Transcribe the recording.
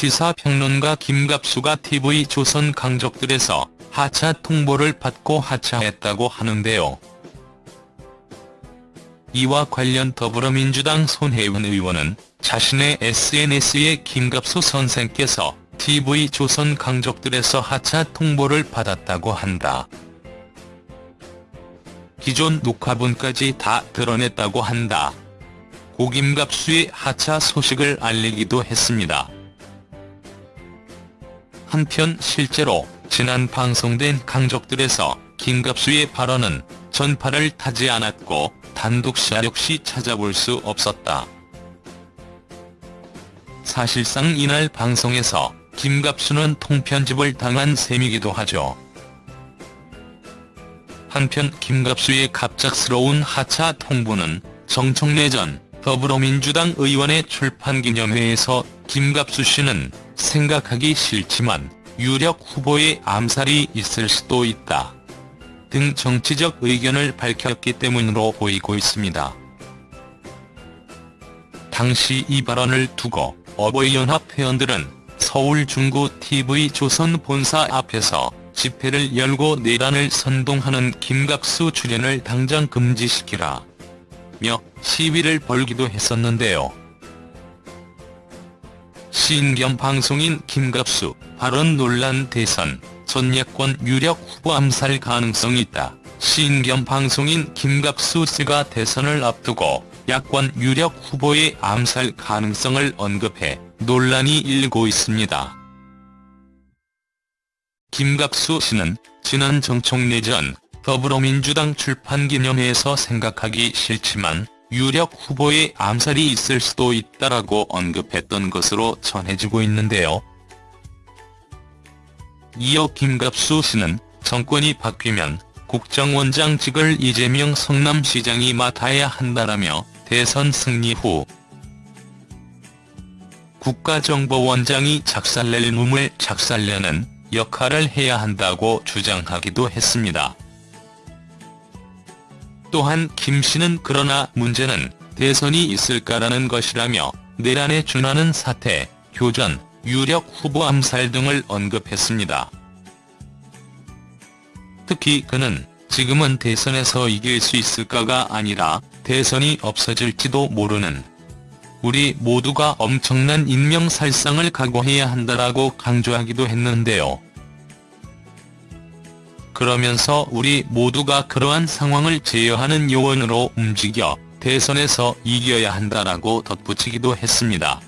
시사평론가 김갑수가 TV조선 강적들에서 하차 통보를 받고 하차했다고 하는데요. 이와 관련 더불어민주당 손혜원 의원은 자신의 SNS에 김갑수 선생께서 TV조선 강적들에서 하차 통보를 받았다고 한다. 기존 녹화본까지 다 드러냈다고 한다. 고김갑수의 하차 소식을 알리기도 했습니다. 한편 실제로 지난 방송된 강적들에서 김갑수의 발언은 전파를 타지 않았고 단독샷 역시 찾아볼 수 없었다. 사실상 이날 방송에서 김갑수는 통편집을 당한 셈이기도 하죠. 한편 김갑수의 갑작스러운 하차 통보는 정청래 전 더불어민주당 의원의 출판기념회에서 김갑수 씨는 생각하기 싫지만 유력 후보의 암살이 있을 수도 있다. 등 정치적 의견을 밝혔기 때문으로 보이고 있습니다. 당시 이 발언을 두고 어버이연합 회원들은 서울 중구 TV조선 본사 앞에서 집회를 열고 내란을 선동하는 김갑수 출연을 당장 금지시키라 며 시위를 벌기도 했었는데요. 시인 겸 방송인 김갑수 발언 논란 대선 전 야권 유력 후보 암살 가능성이 있다. 시인 겸 방송인 김갑수 씨가 대선을 앞두고 야권 유력 후보의 암살 가능성을 언급해 논란이 일고 있습니다. 김갑수 씨는 지난 정청래 전 더불어민주당 출판기념회에서 생각하기 싫지만 유력 후보의 암살이 있을 수도 있다라고 언급했던 것으로 전해지고 있는데요. 이어 김갑수 씨는 정권이 바뀌면 국정원장직을 이재명 성남시장이 맡아야 한다라며 대선 승리 후 국가정보원장이 작살낼 놈을 작살내는 역할을 해야 한다고 주장하기도 했습니다. 또한 김 씨는 그러나 문제는 대선이 있을까라는 것이라며 내란에 준하는 사태, 교전, 유력 후보 암살 등을 언급했습니다. 특히 그는 지금은 대선에서 이길 수 있을까가 아니라 대선이 없어질지도 모르는 우리 모두가 엄청난 인명살상을 각오해야 한다라고 강조하기도 했는데요. 그러면서 우리 모두가 그러한 상황을 제어하는 요원으로 움직여 대선에서 이겨야 한다라고 덧붙이기도 했습니다.